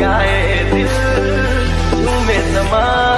जाए दिल? में समा